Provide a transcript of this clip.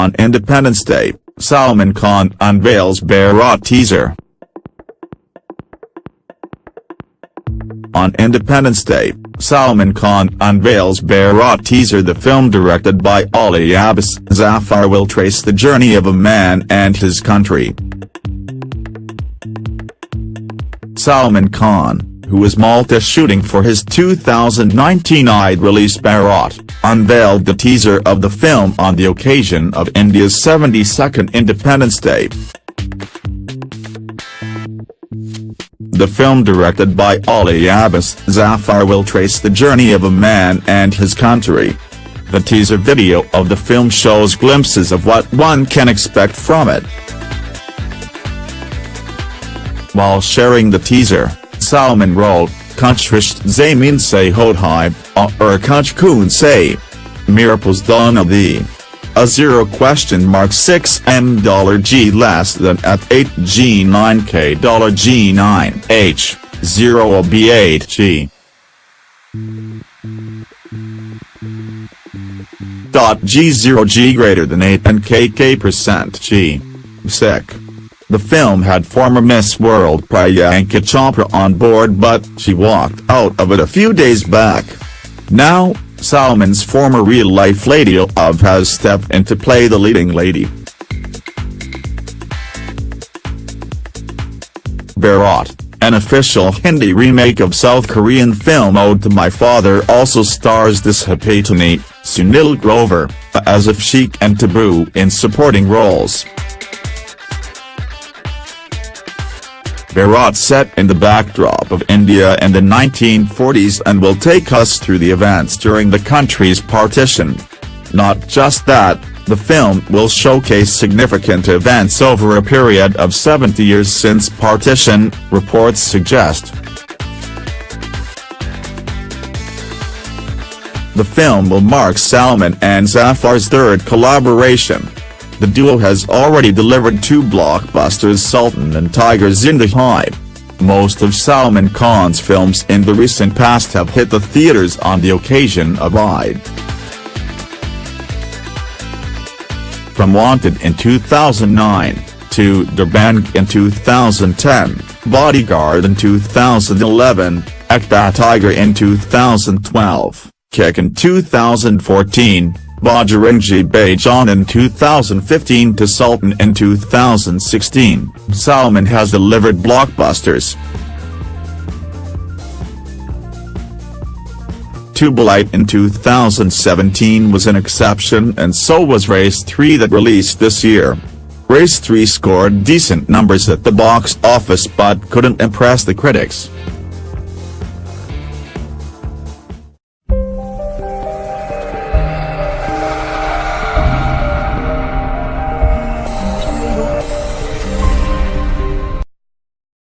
On Independence Day, Salman Khan unveils Bharat teaser. On Independence Day, Salman Khan unveils Bharat teaser The film directed by Ali Abbas Zafar will trace the journey of a man and his country. Salman Khan, who was Malta shooting for his 2019 Eid release Bharat, unveiled the teaser of the film on the occasion of India's 72nd Independence Day. The film directed by Ali Abbas Zafar will trace the journey of a man and his country. The teaser video of the film shows glimpses of what one can expect from it. While sharing the teaser, Salman wrote, Kuchrisht Zamin se hodhai, or er Kuch kun se. Miracles dona the. A 0 question mark 6 m dollar g less than at 8 g 9 k dollar g 9 h 0 b 8 g. Dot g0 g greater than 8 and k k percent g. Sick. The film had former Miss World Priyanka Chopra on board but she walked out of it a few days back. Now, Salman's former real-life lady of has stepped in to play the leading lady. Bharat, an official Hindi remake of South Korean film Ode to My Father also stars Disha Patani, Sunil Grover, Asif Sheikh and Tabu in supporting roles. Bharat set in the backdrop of India in the 1940s and will take us through the events during the country's partition. Not just that, the film will showcase significant events over a period of 70 years since partition, reports suggest. The film will mark Salman and Zafar's third collaboration. The duo has already delivered two blockbusters Sultan and Tiger Zinda Hai. Most of Salman Khan's films in the recent past have hit the theaters on the occasion of Eid. From Wanted in 2009, to Dabangg in 2010, Bodyguard in 2011, Ek Tha Tiger in 2012, Kick in 2014, Bajrangi Bhaijaan in 2015 to Sultan in 2016, Salman has delivered blockbusters. Tubelight in 2017 was an exception and so was Race 3 that released this year. Race 3 scored decent numbers at the box office but couldn't impress the critics.